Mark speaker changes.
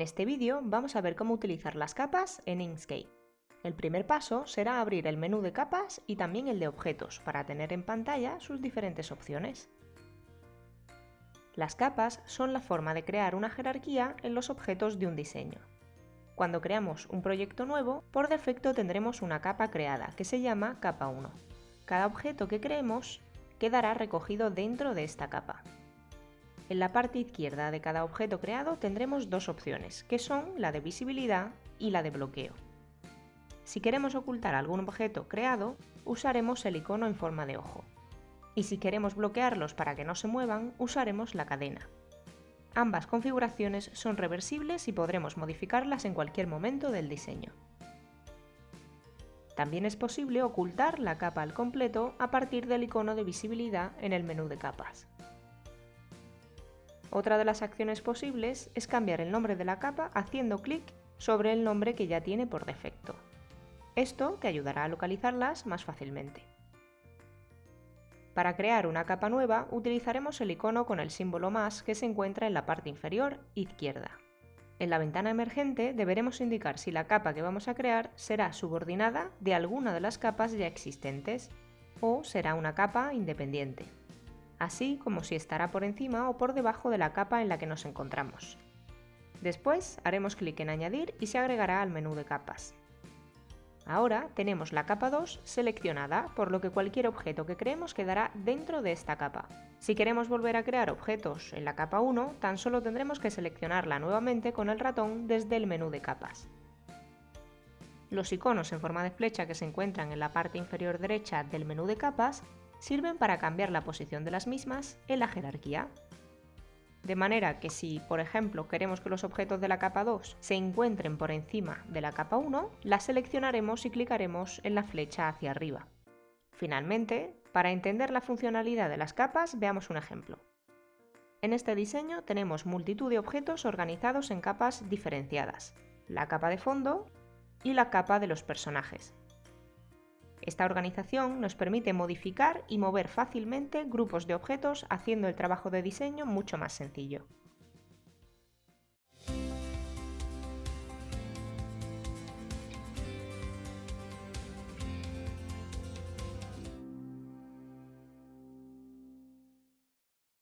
Speaker 1: En este vídeo vamos a ver cómo utilizar las capas en Inkscape. El primer paso será abrir el menú de capas y también el de objetos para tener en pantalla sus diferentes opciones. Las capas son la forma de crear una jerarquía en los objetos de un diseño. Cuando creamos un proyecto nuevo, por defecto tendremos una capa creada, que se llama capa 1. Cada objeto que creemos quedará recogido dentro de esta capa. En la parte izquierda de cada objeto creado tendremos dos opciones, que son la de visibilidad y la de bloqueo. Si queremos ocultar algún objeto creado, usaremos el icono en forma de ojo. Y si queremos bloquearlos para que no se muevan, usaremos la cadena. Ambas configuraciones son reversibles y podremos modificarlas en cualquier momento del diseño. También es posible ocultar la capa al completo a partir del icono de visibilidad en el menú de capas. Otra de las acciones posibles es cambiar el nombre de la capa haciendo clic sobre el nombre que ya tiene por defecto. Esto te ayudará a localizarlas más fácilmente. Para crear una capa nueva utilizaremos el icono con el símbolo más que se encuentra en la parte inferior izquierda. En la ventana emergente deberemos indicar si la capa que vamos a crear será subordinada de alguna de las capas ya existentes o será una capa independiente así como si estará por encima o por debajo de la capa en la que nos encontramos. Después haremos clic en Añadir y se agregará al menú de capas. Ahora tenemos la capa 2 seleccionada, por lo que cualquier objeto que creemos quedará dentro de esta capa. Si queremos volver a crear objetos en la capa 1, tan solo tendremos que seleccionarla nuevamente con el ratón desde el menú de capas. Los iconos en forma de flecha que se encuentran en la parte inferior derecha del menú de capas sirven para cambiar la posición de las mismas en la jerarquía. De manera que si, por ejemplo, queremos que los objetos de la capa 2 se encuentren por encima de la capa 1, la seleccionaremos y clicaremos en la flecha hacia arriba. Finalmente, para entender la funcionalidad de las capas, veamos un ejemplo. En este diseño tenemos multitud de objetos organizados en capas diferenciadas, la capa de fondo y la capa de los personajes. Esta organización nos permite modificar y mover fácilmente grupos de objetos haciendo el trabajo de diseño mucho más sencillo.